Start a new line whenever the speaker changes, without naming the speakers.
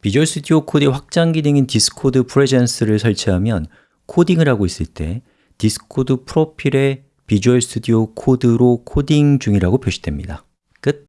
Visual Studio Code의 확장 기능인 Discord Presence를 설치하면 코딩을 하고 있을 때 Discord 프로필에 Visual Studio Code로 코딩 중이라고 표시됩니다. 끝.